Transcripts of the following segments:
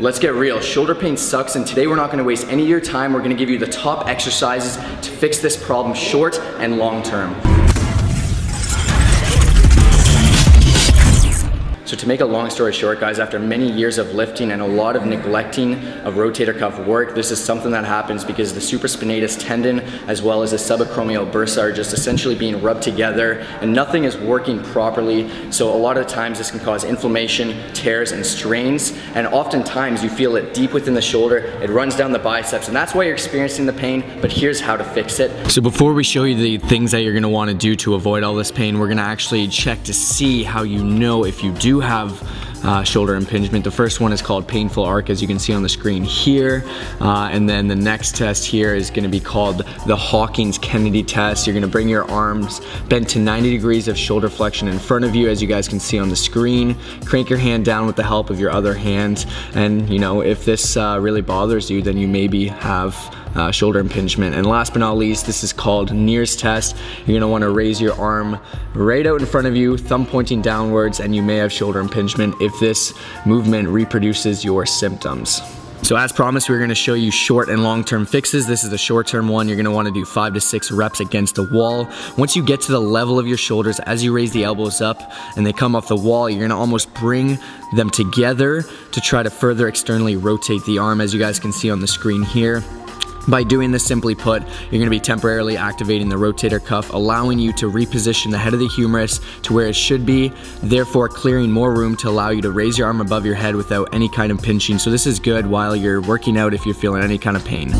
Let's get real, shoulder pain sucks and today we're not gonna waste any of your time. We're gonna give you the top exercises to fix this problem short and long term. So to make a long story short, guys, after many years of lifting and a lot of neglecting of rotator cuff work, this is something that happens because the supraspinatus tendon as well as the subacromial bursa are just essentially being rubbed together and nothing is working properly. So a lot of times this can cause inflammation, tears, and strains. And oftentimes you feel it deep within the shoulder, it runs down the biceps, and that's why you're experiencing the pain, but here's how to fix it. So before we show you the things that you're gonna wanna do to avoid all this pain, we're gonna actually check to see how you know if you do have uh, shoulder impingement. The first one is called painful arc as you can see on the screen here. Uh, and then the next test here is gonna be called the Hawkins-Kennedy test. You're gonna bring your arms bent to 90 degrees of shoulder flexion in front of you as you guys can see on the screen. Crank your hand down with the help of your other hand. And you know, if this uh, really bothers you, then you maybe have uh, shoulder impingement. And last but not least, this is called Neer's test. You're gonna wanna raise your arm right out in front of you, thumb pointing downwards, and you may have shoulder impingement if this movement reproduces your symptoms. So as promised, we're gonna show you short and long-term fixes. This is the short-term one. You're gonna wanna do five to six reps against the wall. Once you get to the level of your shoulders, as you raise the elbows up and they come off the wall, you're gonna almost bring them together to try to further externally rotate the arm, as you guys can see on the screen here. By doing this, simply put, you're gonna be temporarily activating the rotator cuff, allowing you to reposition the head of the humerus to where it should be, therefore clearing more room to allow you to raise your arm above your head without any kind of pinching. So this is good while you're working out if you're feeling any kind of pain.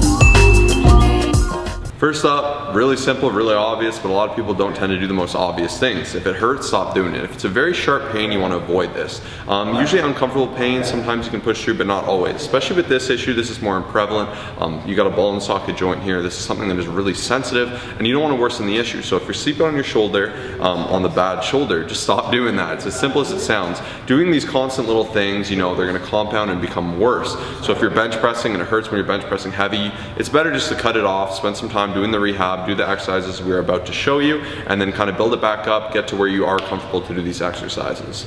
First up, really simple, really obvious, but a lot of people don't tend to do the most obvious things. If it hurts, stop doing it. If it's a very sharp pain, you want to avoid this. Um, usually uncomfortable pain, sometimes you can push through, but not always. Especially with this issue, this is more prevalent. Um, you got a ball and socket joint here. This is something that is really sensitive, and you don't want to worsen the issue. So if you're sleeping on your shoulder, um, on the bad shoulder, just stop doing that. It's as simple as it sounds. Doing these constant little things, you know, they're going to compound and become worse. So if you're bench pressing and it hurts when you're bench pressing heavy, it's better just to cut it off, spend some time doing the rehab, Um, do the exercises we are about to show you, and then kind of build it back up, get to where you are comfortable to do these exercises.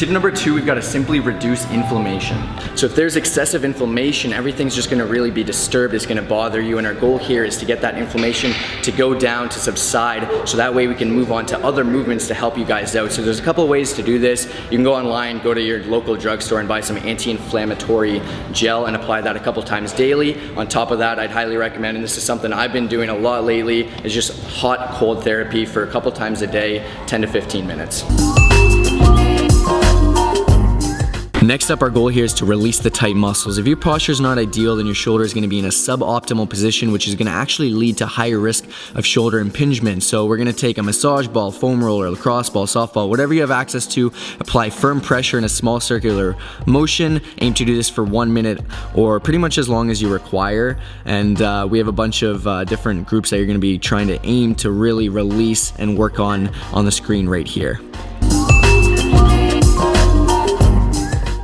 Tip number two, we've got to simply reduce inflammation. So if there's excessive inflammation, everything's just gonna really be disturbed, it's gonna bother you, and our goal here is to get that inflammation to go down, to subside, so that way we can move on to other movements to help you guys out. So there's a couple ways to do this. You can go online, go to your local drugstore and buy some anti-inflammatory gel and apply that a couple times daily. On top of that, I'd highly recommend, and this is something I've been doing a lot lately, is just hot cold therapy for a couple times a day, 10 to 15 minutes. Next up, our goal here is to release the tight muscles. If your posture is not ideal, then your shoulder is gonna be in a suboptimal position, which is gonna actually lead to higher risk of shoulder impingement. So we're gonna take a massage ball, foam roller, lacrosse ball, softball, whatever you have access to, apply firm pressure in a small circular motion. Aim to do this for one minute or pretty much as long as you require. And uh, we have a bunch of uh, different groups that you're gonna be trying to aim to really release and work on on the screen right here.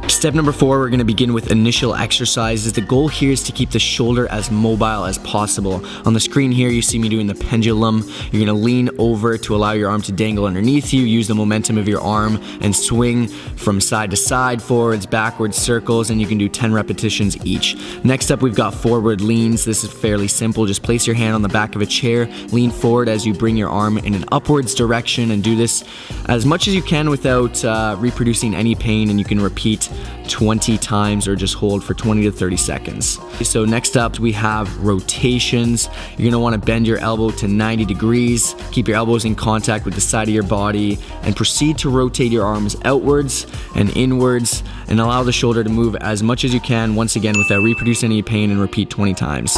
Step number four, we're gonna begin with initial exercises. The goal here is to keep the shoulder as mobile as possible. On the screen here, you see me doing the pendulum. You're gonna lean over to allow your arm to dangle underneath you, use the momentum of your arm and swing from side to side, forwards, backwards, circles, and you can do 10 repetitions each. Next up, we've got forward leans. This is fairly simple. Just place your hand on the back of a chair, lean forward as you bring your arm in an upwards direction and do this as much as you can without uh, reproducing any pain and you can repeat 20 times or just hold for 20 to 30 seconds. So next up we have rotations. You're gonna wanna bend your elbow to 90 degrees, keep your elbows in contact with the side of your body and proceed to rotate your arms outwards and inwards and allow the shoulder to move as much as you can once again without reproducing any pain and repeat 20 times.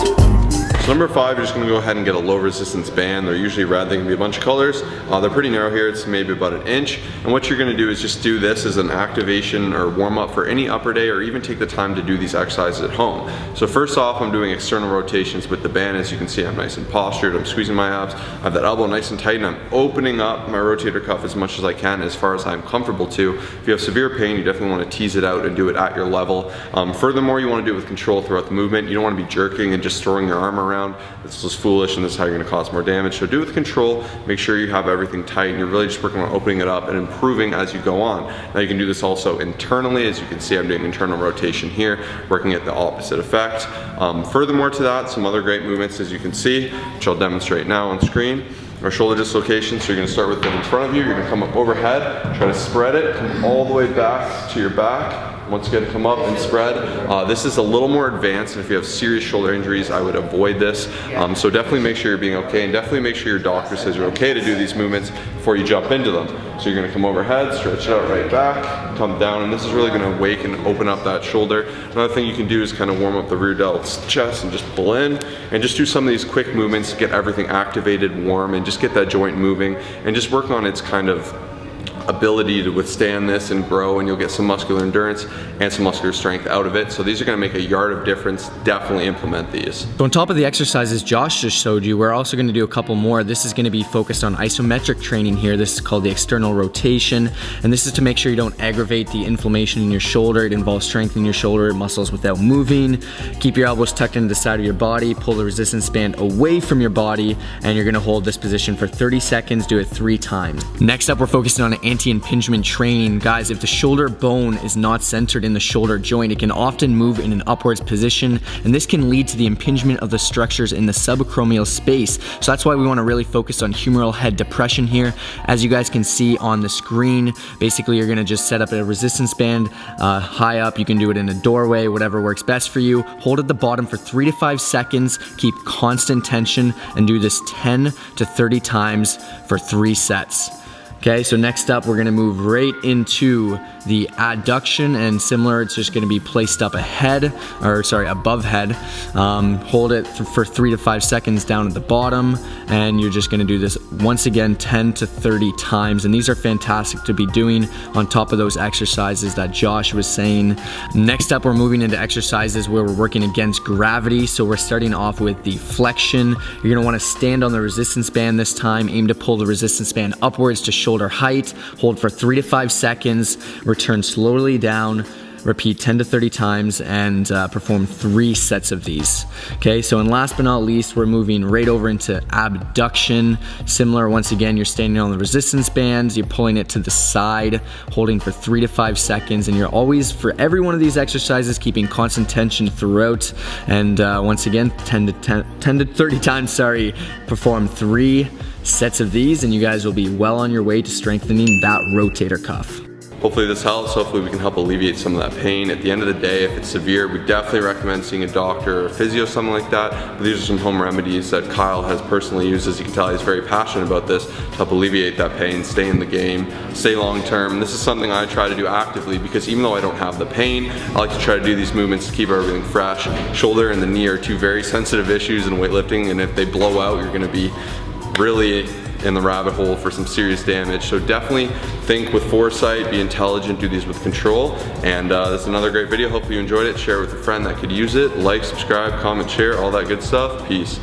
So number five, you're just gonna go ahead and get a low resistance band. They're usually red, they can be a bunch of colors. Uh, they're pretty narrow here, it's maybe about an inch. And what you're gonna do is just do this as an activation or warm up for any upper day or even take the time to do these exercises at home. So first off, I'm doing external rotations with the band. As you can see, I'm nice and postured, I'm squeezing my abs. I have that elbow nice and tight and I'm opening up my rotator cuff as much as I can as far as I'm comfortable to. If you have severe pain, you definitely wanna tease it out and do it at your level. Um, furthermore, you wanna do it with control throughout the movement. You don't wanna be jerking and just throwing your arm around around. This is foolish and this is how you're gonna cause more damage. So do it with control, make sure you have everything tight and you're really just working on opening it up and improving as you go on. Now you can do this also internally. As you can see, I'm doing internal rotation here, working at the opposite effect. Um, furthermore to that, some other great movements as you can see, which I'll demonstrate now on screen our shoulder dislocation. So you're gonna start with it in front of you, you're gonna come up overhead, try to spread it, come all the way back to your back, once again, come up and spread. Uh, this is a little more advanced, and if you have serious shoulder injuries, I would avoid this. Um, so definitely make sure you're being okay, and definitely make sure your doctor says you're okay to do these movements before you jump into them. So you're gonna come overhead, stretch it out right back, come down, and this is really gonna wake and open up that shoulder. Another thing you can do is kind of warm up the rear delt's chest and just pull in, and just do some of these quick movements to get everything activated, warm, and just get that joint moving, and just work on its kind of ability to withstand this and grow and you'll get some muscular endurance and some muscular strength out of it. So these are gonna make a yard of difference. Definitely implement these. So on top of the exercises Josh just showed you, we're also gonna do a couple more. This is gonna be focused on isometric training here. This is called the external rotation. And this is to make sure you don't aggravate the inflammation in your shoulder. It involves strengthening your shoulder muscles without moving. Keep your elbows tucked into the side of your body. Pull the resistance band away from your body. And you're gonna hold this position for 30 seconds. Do it three times. Next up, we're focusing on an anti-impingement training. Guys, if the shoulder bone is not centered in the shoulder joint, it can often move in an upwards position, and this can lead to the impingement of the structures in the subacromial space. So that's why we wanna really focus on humeral head depression here. As you guys can see on the screen, basically you're gonna just set up a resistance band uh, high up. You can do it in a doorway, whatever works best for you. Hold at the bottom for three to five seconds, keep constant tension, and do this 10 to 30 times for three sets. Okay, so next up we're gonna move right into the adduction and similar, it's just gonna be placed up ahead, or sorry, above head. Um, hold it for three to five seconds down at the bottom, and you're just gonna do this once again 10 to 30 times. And these are fantastic to be doing on top of those exercises that Josh was saying. Next up, we're moving into exercises where we're working against gravity. So we're starting off with the flexion. You're gonna wanna stand on the resistance band this time, aim to pull the resistance band upwards to shoulder height, hold for three to five seconds, return slowly down, repeat 10 to 30 times and uh, perform three sets of these. Okay, so and last but not least, we're moving right over into abduction. Similar, once again, you're standing on the resistance bands, you're pulling it to the side, holding for three to five seconds, and you're always, for every one of these exercises, keeping constant tension throughout. And uh, once again, 10 to 10, 10 to 30 times, sorry, perform three sets of these and you guys will be well on your way to strengthening that rotator cuff. Hopefully this helps. Hopefully we can help alleviate some of that pain. At the end of the day, if it's severe, we definitely recommend seeing a doctor or a physio, something like that. But these are some home remedies that Kyle has personally used. As you can tell, he's very passionate about this to help alleviate that pain, stay in the game, stay long term. This is something I try to do actively because even though I don't have the pain, I like to try to do these movements to keep everything fresh. Shoulder and the knee are two very sensitive issues in weightlifting and if they blow out, you're gonna be really in the rabbit hole for some serious damage. So definitely think with foresight, be intelligent, do these with control. And uh, is another great video. Hopefully you enjoyed it. Share it with a friend that could use it. Like, subscribe, comment, share, all that good stuff. Peace.